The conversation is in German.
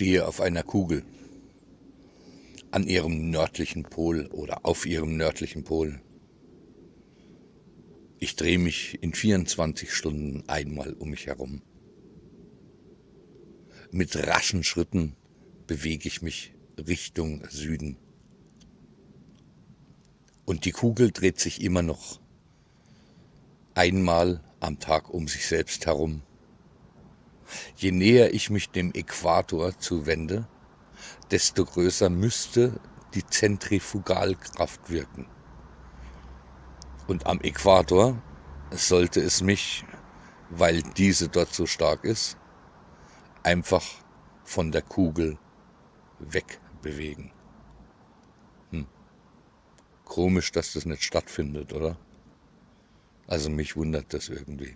Stehe auf einer Kugel an ihrem nördlichen Pol oder auf ihrem nördlichen Pol. Ich drehe mich in 24 Stunden einmal um mich herum. Mit raschen Schritten bewege ich mich Richtung Süden. Und die Kugel dreht sich immer noch einmal am Tag um sich selbst herum. Je näher ich mich dem Äquator zuwende, desto größer müsste die Zentrifugalkraft wirken. Und am Äquator sollte es mich, weil diese dort so stark ist, einfach von der Kugel wegbewegen. Hm. Komisch, dass das nicht stattfindet, oder? Also mich wundert das irgendwie.